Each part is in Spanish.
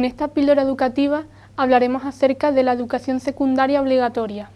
En esta píldora educativa hablaremos acerca de la educación secundaria obligatoria.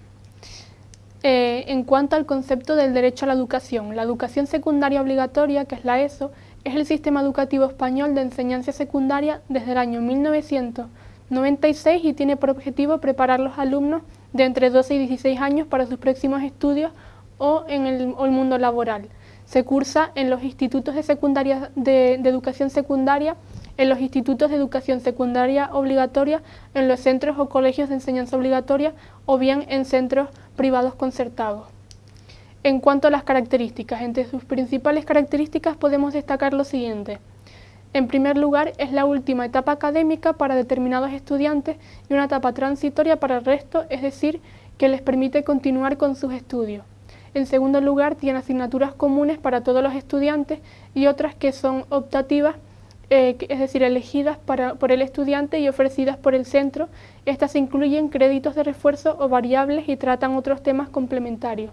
Eh, en cuanto al concepto del derecho a la educación, la educación secundaria obligatoria, que es la ESO, es el sistema educativo español de enseñanza secundaria desde el año 1996 y tiene por objetivo preparar a los alumnos de entre 12 y 16 años para sus próximos estudios o en el, mundo laboral. Se cursa en los institutos de, educación secundaria en los institutos de educación secundaria obligatoria, en los centros o colegios de enseñanza obligatoria o bien en centros privados concertados. En cuanto a las características, entre sus principales características podemos destacar lo siguiente. En primer lugar, es la última etapa académica para determinados estudiantes y una etapa transitoria para el resto, es decir, que les permite continuar con sus estudios. En segundo lugar, tiene asignaturas comunes para todos los estudiantes y otras que son optativas eh, es decir, elegidas por el estudiante y ofrecidas por el centro. Estas incluyen créditos de refuerzo o variables y tratan otros temas complementarios.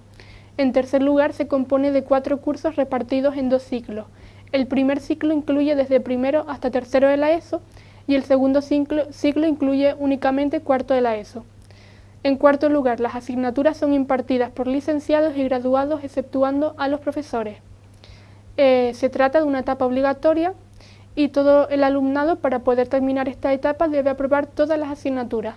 En tercer lugar, se compone de cuatro cursos repartidos en dos ciclos. El primer ciclo incluye desde primero hasta tercero de la ESO y el segundo ciclo, incluye únicamente cuarto de la ESO. En cuarto lugar, las asignaturas son impartidas por licenciados y graduados exceptuando a los profesores. Eh, se trata de una etapa obligatoria y todo el alumnado para poder terminar esta etapa debe aprobar todas las asignaturas.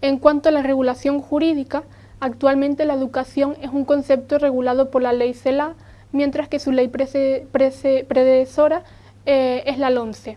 En cuanto a la regulación jurídica, actualmente la educación es un concepto regulado por la ley CELA, mientras que su ley predecesora eh, es la LONCE.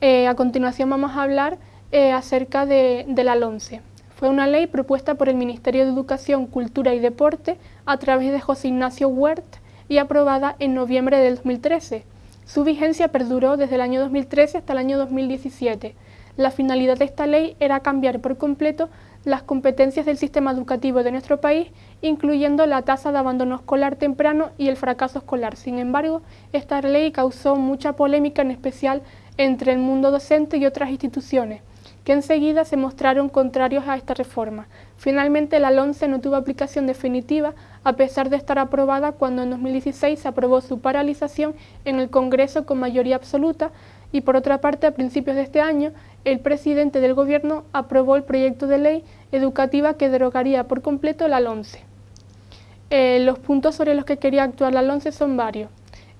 Eh, a continuación vamos a hablar eh, acerca de, la LONCE. Fue una ley propuesta por el Ministerio de Educación, Cultura y Deporte a través de José Ignacio Huert y aprobada en noviembre del 2013 su vigencia perduró desde el año 2013 hasta el año 2017. La finalidad de esta ley era cambiar por completo las competencias del sistema educativo de nuestro país, incluyendo la tasa de abandono escolar temprano y el fracaso escolar. Sin embargo, esta ley causó mucha polémica, en especial entre el mundo docente y otras instituciones, que enseguida se mostraron contrarios a esta reforma. Finalmente, la LONCE no tuvo aplicación definitiva, a pesar de estar aprobada cuando en 2016 se aprobó su paralización en el Congreso con mayoría absoluta, y por otra parte, a principios de este año, el presidente del Gobierno aprobó el proyecto de ley educativa que derogaría por completo la LONCE. Eh, los puntos sobre los que quería actuar la LONCE son varios.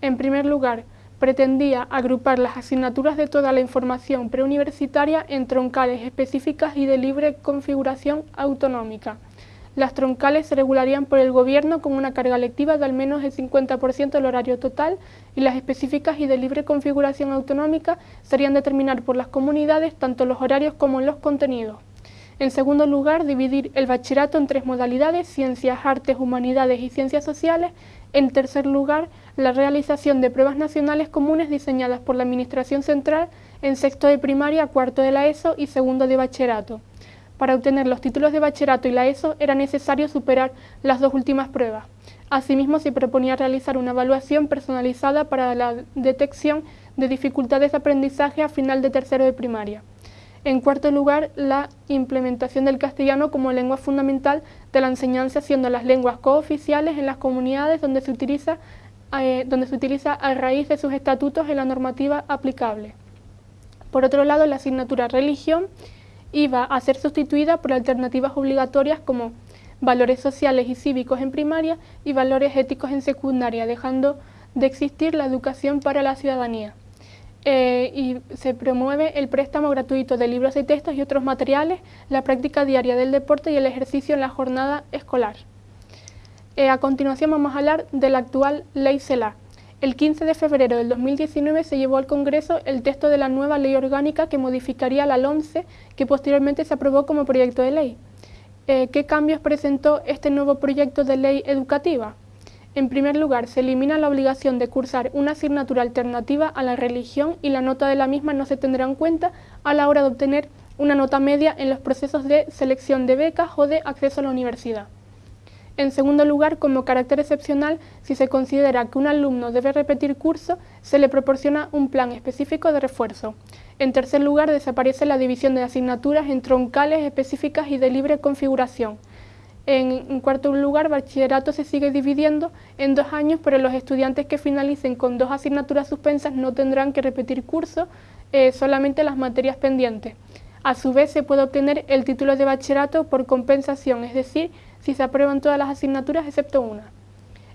En primer lugar, pretendía agrupar las asignaturas de toda la información preuniversitaria en troncales específicas y de libre configuración autonómica. Las troncales se regularían por el Gobierno con una carga lectiva de al menos el 50% del horario total y las específicas y de libre configuración autonómica serían determinar por las comunidades tanto los horarios como los contenidos. En segundo lugar, dividir el bachillerato en tres modalidades, ciencias, artes, humanidades y ciencias sociales. En tercer lugar, la realización de pruebas nacionales comunes diseñadas por la Administración Central en sexto de primaria, cuarto de la ESO y segundo de bachillerato. Para obtener los títulos de bachillerato y la ESO era necesario superar las dos últimas pruebas. Asimismo, se proponía realizar una evaluación personalizada para la detección de dificultades de aprendizaje a final de tercero de primaria. En cuarto lugar, la implementación del castellano como lengua fundamental de la enseñanza, siendo las lenguas cooficiales en las comunidades donde se utiliza, eh, donde se utiliza a raíz de sus estatutos en la normativa aplicable. Por otro lado, la asignatura religión iba a ser sustituida por alternativas obligatorias como valores sociales y cívicos en primaria y valores éticos en secundaria, dejando de existir la educación para la ciudadanía. Eh, y se promueve el préstamo gratuito de libros y textos y otros materiales, la práctica diaria del deporte y el ejercicio en la jornada escolar. Eh, a continuación vamos a hablar de la actual Ley CELA. El 15 de febrero del 2019 se llevó al Congreso el texto de la nueva ley orgánica que modificaría la LONCE, que posteriormente se aprobó como proyecto de ley. Eh, ¿Qué cambios presentó este nuevo proyecto de ley educativa? En primer lugar, se elimina la obligación de cursar una asignatura alternativa a la religión y la nota de la misma no se tendrá en cuenta a la hora de obtener una nota media en los procesos de selección de becas o de acceso a la universidad. En segundo lugar, como carácter excepcional, si se considera que un alumno debe repetir curso, se le proporciona un plan específico de refuerzo. En tercer lugar, desaparece la división de asignaturas en troncales específicas y de libre configuración. En, cuarto lugar, bachillerato se sigue dividiendo en dos años, pero los estudiantes que finalicen con dos asignaturas suspensas no tendrán que repetir curso eh, solamente las materias pendientes. A su vez se puede obtener el título de bachillerato por compensación, es decir, si se aprueban todas las asignaturas excepto una.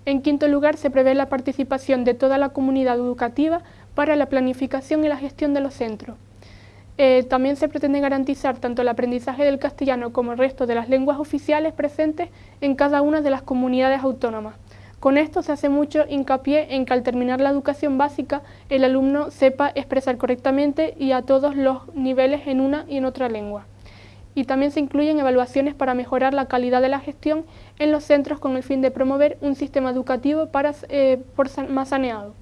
En quinto lugar, se prevé la participación de toda la comunidad educativa para la planificación y la gestión de los centros. Eh, también se pretende garantizar tanto el aprendizaje del castellano como el resto de las lenguas oficiales presentes en cada una de las comunidades autónomas. Con esto se hace mucho hincapié en que al terminar la educación básica el alumno sepa expresar correctamente y a todos los niveles en una y en otra lengua. Y también se incluyen evaluaciones para mejorar la calidad de la gestión en los centros con el fin de promover un sistema educativo para, eh, más saneado.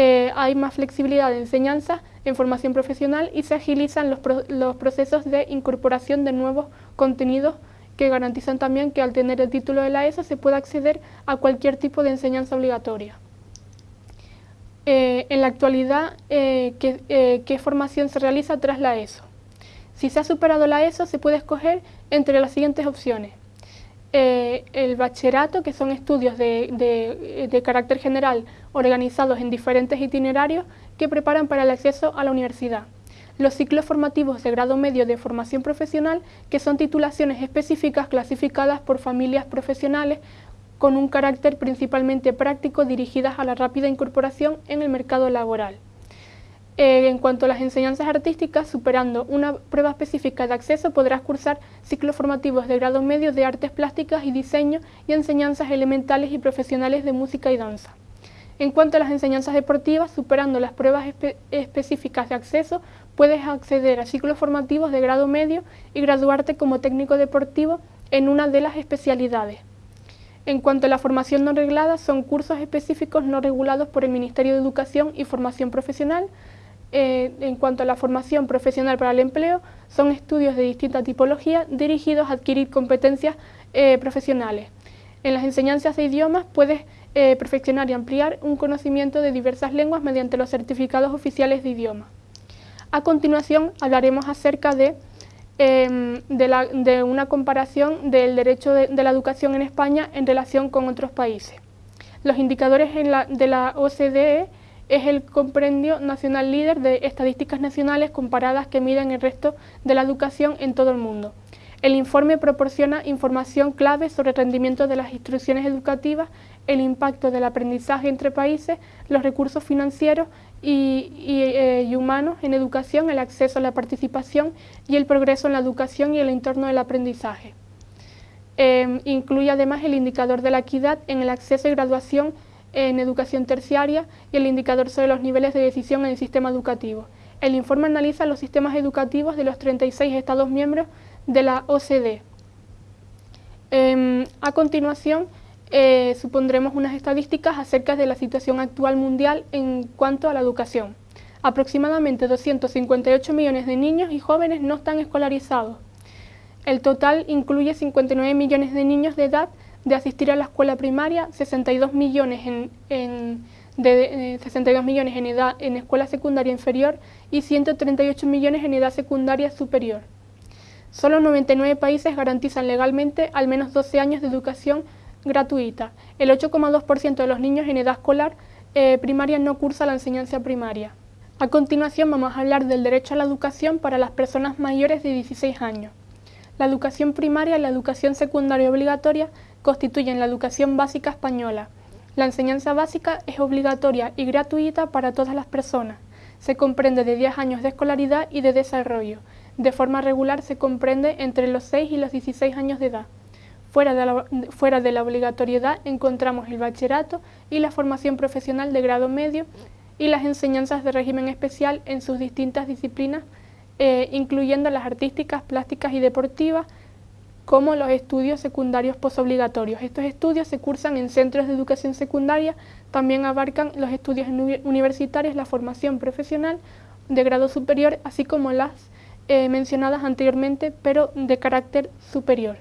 Eh, hay más flexibilidad de enseñanza en formación profesional y se agilizan los, procesos de incorporación de nuevos contenidos que garantizan también que al tener el título de la ESO se pueda acceder a cualquier tipo de enseñanza obligatoria. Eh, en la actualidad, eh, ¿qué, formación se realiza tras la ESO? Si se ha superado la ESO, se puede escoger entre las siguientes opciones. Eh, el bachillerato, que son estudios de, carácter general organizados en diferentes itinerarios que preparan para el acceso a la universidad. Los ciclos formativos de grado medio de formación profesional, que son titulaciones específicas clasificadas por familias profesionales con un carácter principalmente práctico dirigidas a la rápida incorporación en el mercado laboral. Eh, en cuanto a las enseñanzas artísticas, superando una prueba específica de acceso, podrás cursar ciclos formativos de grado medio de artes plásticas y diseño y enseñanzas elementales y profesionales de música y danza. En cuanto a las enseñanzas deportivas, superando las pruebas específicas de acceso, puedes acceder a ciclos formativos de grado medio y graduarte como técnico deportivo en una de las especialidades. En cuanto a la formación no reglada, son cursos específicos no regulados por el Ministerio de Educación y Formación Profesional, eh, en cuanto a la formación profesional para el empleo, son estudios de distinta tipología dirigidos a adquirir competencias eh, profesionales. En las enseñanzas de idiomas puedes eh, perfeccionar y ampliar un conocimiento de diversas lenguas mediante los certificados oficiales de idioma. A continuación hablaremos acerca de, em, de, una comparación del derecho de, la educación en España en relación con otros países. Los indicadores de la OCDE es el comprendio nacional líder de estadísticas nacionales comparadas que miden el resto de la educación en todo el mundo. El informe proporciona información clave sobre el rendimiento de las instrucciones educativas, el impacto del aprendizaje entre países, los recursos financieros y, eh, humanos en educación, el acceso a la participación y el progreso en la educación y el entorno del aprendizaje. Eh, incluye además el indicador de la equidad en el acceso y graduación en educación terciaria y el indicador sobre los niveles de decisión en el sistema educativo. El informe analiza los sistemas educativos de los 36 Estados miembros de la OCDE. Em, a continuación, eh, supondremos unas estadísticas acerca de la situación actual mundial en cuanto a la educación. Aproximadamente 258 millones de niños y jóvenes no están escolarizados. El total incluye 59 millones de niños de edad de asistir a la escuela primaria, 62 millones en, de, 62 millones en edad en escuela secundaria inferior y 138 millones en edad secundaria superior. Solo 99 países garantizan legalmente al menos 12 años de educación gratuita. El 8,2% de los niños en edad escolar eh, primaria no cursa la enseñanza primaria. A continuación vamos a hablar del derecho a la educación para las personas mayores de 16 años. La educación primaria y la educación secundaria obligatoria constituyen la educación básica española. La enseñanza básica es obligatoria y gratuita para todas las personas. Se comprende de 10 años de escolaridad y de desarrollo. De forma regular se comprende entre los 6 y los 16 años de edad. Fuera de, la, fuera de obligatoriedad encontramos el bachillerato y la formación profesional de grado medio y las enseñanzas de régimen especial en sus distintas disciplinas, eh, incluyendo las artísticas, plásticas y deportivas, como los estudios secundarios posobligatorios. Estos estudios se cursan en centros de educación secundaria, también abarcan los estudios universitarios, la formación profesional de grado superior, así como las eh, mencionadas anteriormente, pero de carácter superior.